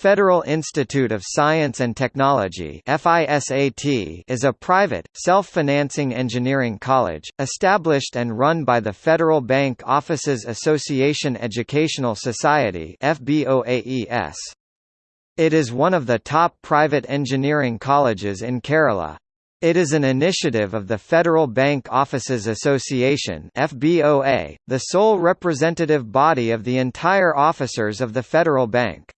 Federal Institute of Science and Technology is a private, self-financing engineering college, established and run by the Federal Bank Officers Association Educational Society It is one of the top private engineering colleges in Kerala. It is an initiative of the Federal Bank Officers Association the sole representative body of the entire officers of the Federal Bank.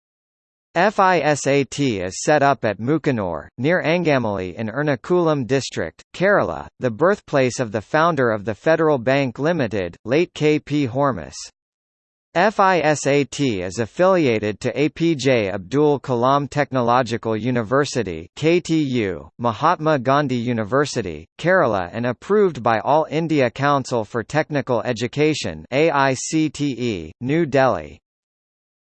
FISAT is set up at Mookanur, near Angamali in Ernakulam district, Kerala, the birthplace of the founder of the Federal Bank Limited, late K. P. Hormis. FISAT is affiliated to APJ Abdul Kalam Technological University KTU, Mahatma Gandhi University, Kerala and approved by All India Council for Technical Education AICTE, New Delhi.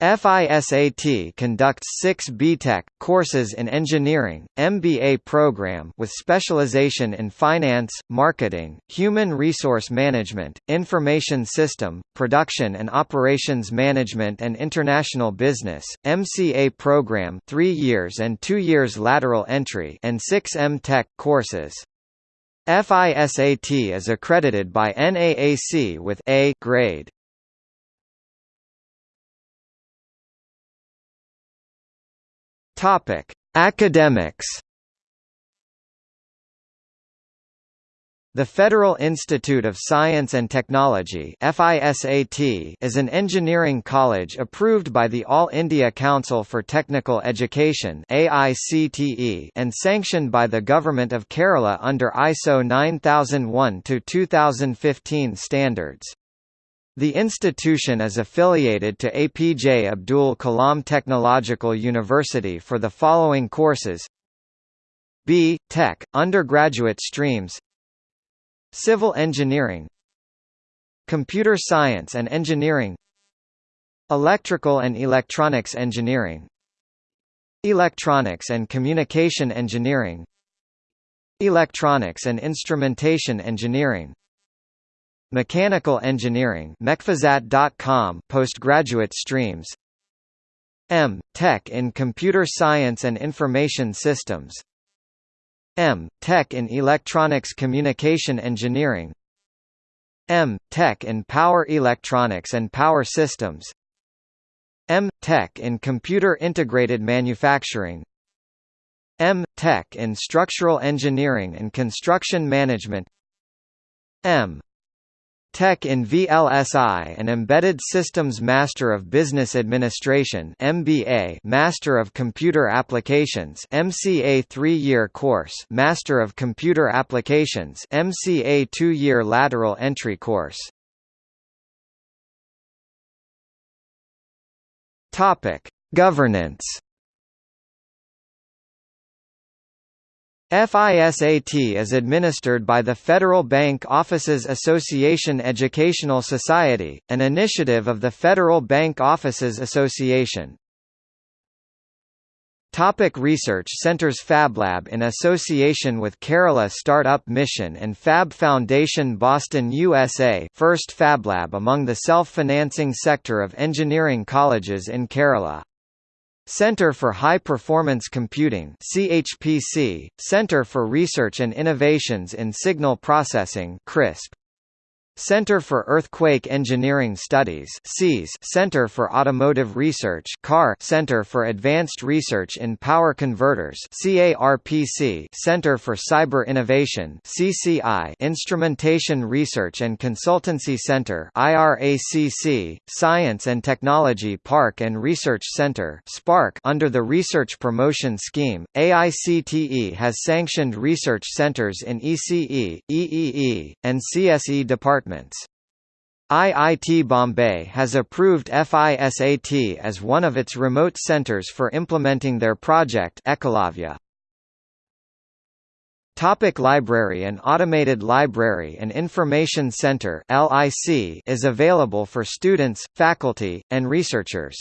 FISAT conducts six BTech courses in engineering, MBA program with specialization in finance, marketing, human resource management, information system, production and operations management and international business, MCA program 3 years and 2 years lateral entry and 6 M-Tech courses. FISAT is accredited by NAAC with A grade. Topic: Academics. The Federal Institute of Science and Technology FISAT is an engineering college approved by the All India Council for Technical Education AICTE and sanctioned by the Government of Kerala under ISO 9001-2015 standards. The institution is affiliated to APJ Abdul Kalam Technological University for the following courses. B. Tech, undergraduate streams. Civil Engineering. Computer Science and Engineering. Electrical and Electronics Engineering. Electronics and Communication Engineering. Electronics and Instrumentation Engineering Mechanical Engineering postgraduate streams M. Tech in Computer Science and Information Systems M. Tech in Electronics Communication Engineering M. Tech in Power Electronics and Power Systems M. Tech in Computer Integrated Manufacturing M. Tech in Structural Engineering and Construction Management M. Tech in VLSI and Embedded Systems Master of Business Administration MBA Master of Computer Applications MCA 3-year course Master of Computer Applications MCA 2-year lateral entry course. Topic Governance FISAT is administered by the Federal Bank Officers Association Educational Society, an initiative of the Federal Bank Officers Association. Topic research centers FabLab in association with Kerala Startup Mission and Fab Foundation Boston USA first FabLab among the self-financing sector of engineering colleges in Kerala. Center for High Performance Computing CHPC, Center for Research and Innovations in Signal Processing CRISP. Center for Earthquake Engineering Studies CEES Center for Automotive Research CAR Center for Advanced Research in Power Converters CARPC Center for Cyber Innovation CCI Instrumentation Research and Consultancy Center IRACC Science and Technology Park and Research Center SPARC under the Research Promotion Scheme AICTE has sanctioned research centers in ECE EEE and CSE departments IIT Bombay has approved FISAT as one of its remote centers for implementing their project Ekalavya. Topic library An automated library and information center LIC is available for students, faculty, and researchers.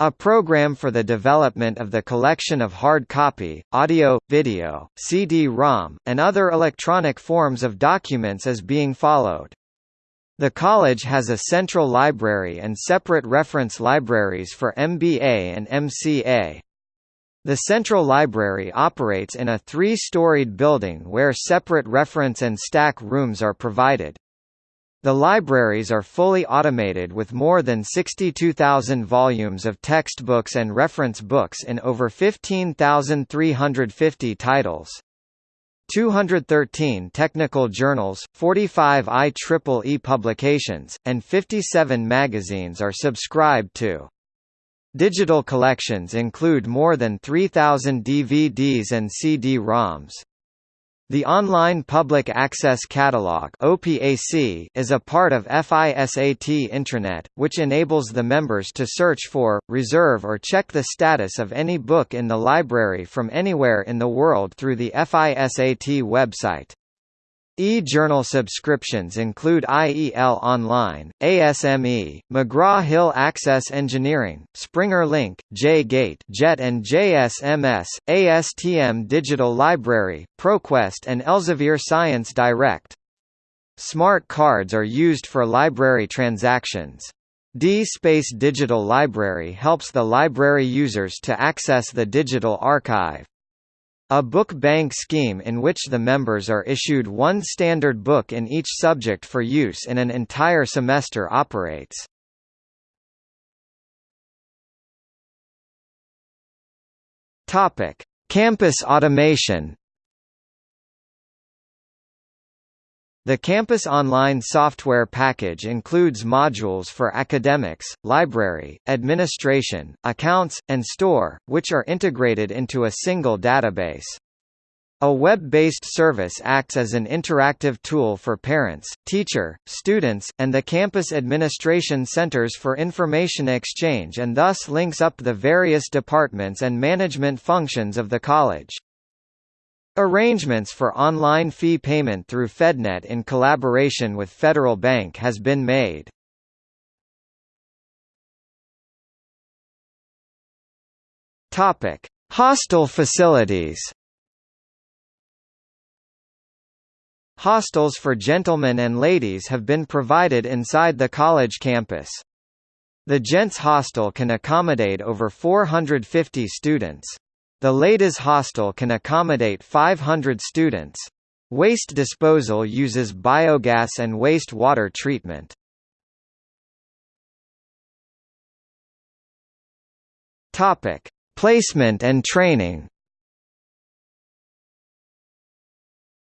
A program for the development of the collection of hard copy, audio, video, CD-ROM, and other electronic forms of documents is being followed. The college has a central library and separate reference libraries for MBA and MCA. The Central Library operates in a three-storied building where separate reference and stack rooms are provided. The libraries are fully automated with more than 62,000 volumes of textbooks and reference books in over 15,350 titles. 213 technical journals, 45 IEEE publications, and 57 magazines are subscribed to. Digital collections include more than 3,000 DVDs and CD-ROMs. The Online Public Access Catalog (OPAC) is a part of FISAT Intranet, which enables the members to search for, reserve or check the status of any book in the library from anywhere in the world through the FISAT website. E-journal subscriptions include IEL Online, ASME, McGraw-Hill Access Engineering, Springer Link, J-Gate JET and JSMS, ASTM Digital Library, ProQuest and Elsevier Science Direct. Smart cards are used for library transactions. D-Space Digital Library helps the library users to access the digital archive. A book bank scheme in which the members are issued one standard book in each subject for use in an entire semester operates. Topic: Campus automation. The Campus Online software package includes modules for academics, library, administration, accounts, and store, which are integrated into a single database. A web-based service acts as an interactive tool for parents, teacher, students, and the campus administration centers for information exchange and thus links up the various departments and management functions of the college. Arrangements for online fee payment through FedNet in collaboration with Federal Bank has been made. Topic: Hostel facilities. Hostels for gentlemen and ladies have been provided inside the college campus. The Gents Hostel can accommodate over 450 students. The Ladies Hostel can accommodate 500 students. Waste disposal uses biogas and waste water treatment. Topic: Placement and training.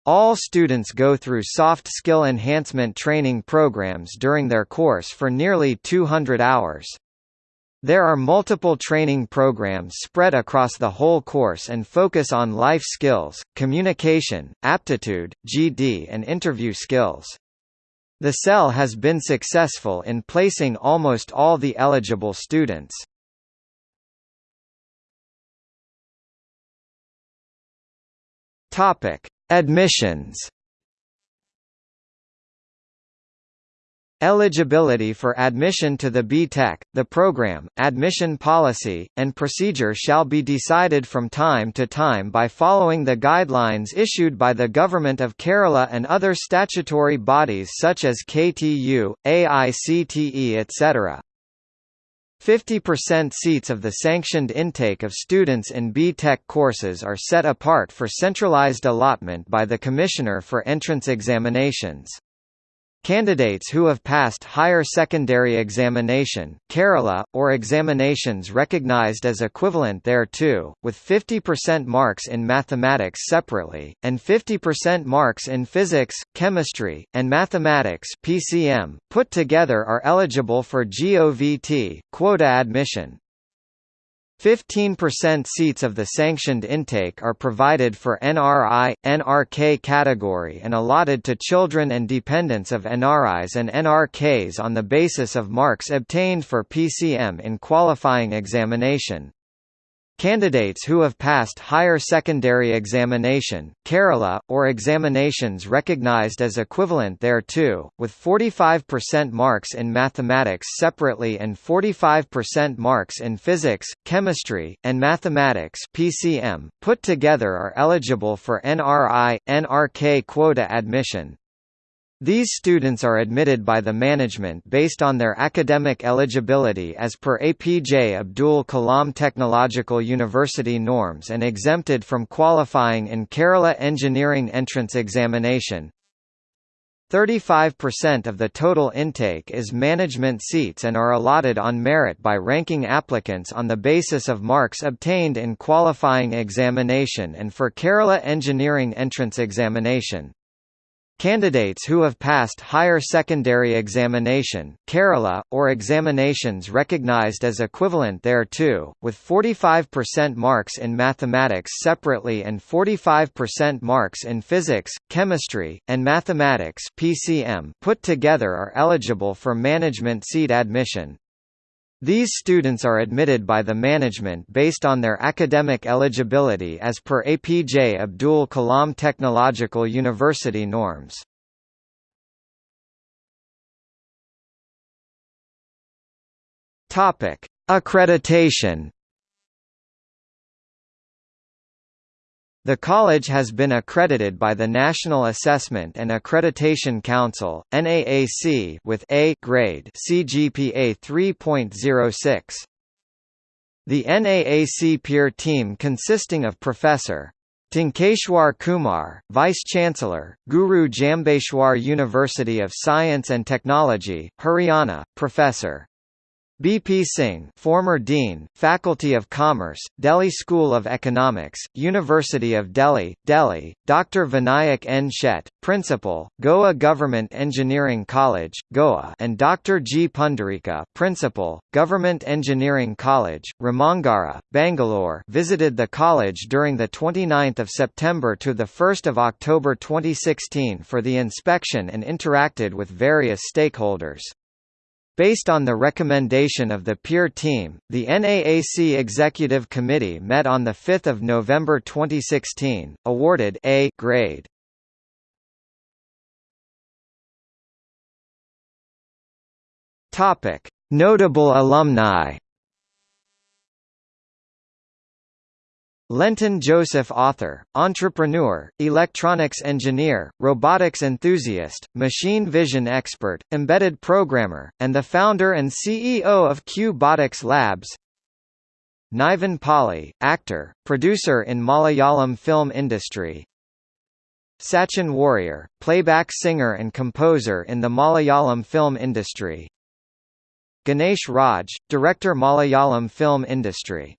All students go through soft skill enhancement training programs during their course for nearly 200 hours. There are multiple training programs spread across the whole course and focus on life skills, communication, aptitude, GD and interview skills. The CEL has been successful in placing almost all the eligible students. Admissions Eligibility for admission to the B.Tech, the program, admission policy, and procedure shall be decided from time to time by following the guidelines issued by the Government of Kerala and other statutory bodies such as KTU, AICTE etc. 50% seats of the sanctioned intake of students in B.Tech courses are set apart for centralized allotment by the Commissioner for Entrance Examinations. Candidates who have passed higher secondary examination Kerala, or examinations recognized as equivalent thereto, with 50% marks in mathematics separately, and 50% marks in physics, chemistry, and mathematics PCM, put together are eligible for GOVT, quota admission. 15% seats of the sanctioned intake are provided for NRI, NRK category and allotted to children and dependents of NRIs and NRKs on the basis of marks obtained for PCM in qualifying examination. Candidates who have passed higher secondary examination Kerala, or examinations recognized as equivalent thereto, with 45% marks in mathematics separately and 45% marks in physics, chemistry, and mathematics PCM, put together are eligible for NRI, NRK quota admission. These students are admitted by the management based on their academic eligibility as per APJ Abdul Kalam Technological University norms and exempted from qualifying in Kerala Engineering Entrance Examination. 35% of the total intake is management seats and are allotted on merit by ranking applicants on the basis of marks obtained in qualifying examination and for Kerala Engineering Entrance Examination. Candidates who have passed higher secondary examination Kerala, or examinations recognized as equivalent thereto, with 45% marks in mathematics separately and 45% marks in physics, chemistry, and mathematics PCM put together are eligible for management seat admission. These students are admitted by the management based on their academic eligibility as per APJ Abdul Kalam Technological University norms. Accreditation The college has been accredited by the National Assessment and Accreditation Council (NAAC) with A grade CGPA 3.06. The NAAC peer team consisting of Professor Tankeshwar Kumar, Vice-Chancellor, Guru Jambheshwar University of Science and Technology, Haryana, Professor B.P. Singh former Dean, Faculty of Commerce, Delhi School of Economics, University of Delhi, Delhi, Dr. Vinayak N. Shet, Principal, Goa Government Engineering College, Goa and Dr. G. Pundarika, Principal, Government Engineering College, Ramangara, Bangalore visited the college during 29 September to 1 October 2016 for the inspection and interacted with various stakeholders. Based on the recommendation of the peer team, the NAAC Executive Committee met on 5 November 2016, awarded A grade. Notable alumni Lenton Joseph author, entrepreneur, electronics engineer, robotics enthusiast, machine vision expert, embedded programmer, and the founder and CEO of Q-Botics Labs. Nivin Pauly, actor, producer in Malayalam film industry. Sachin Warrier, playback singer and composer in the Malayalam film industry. Ganesh Raj, director Malayalam film industry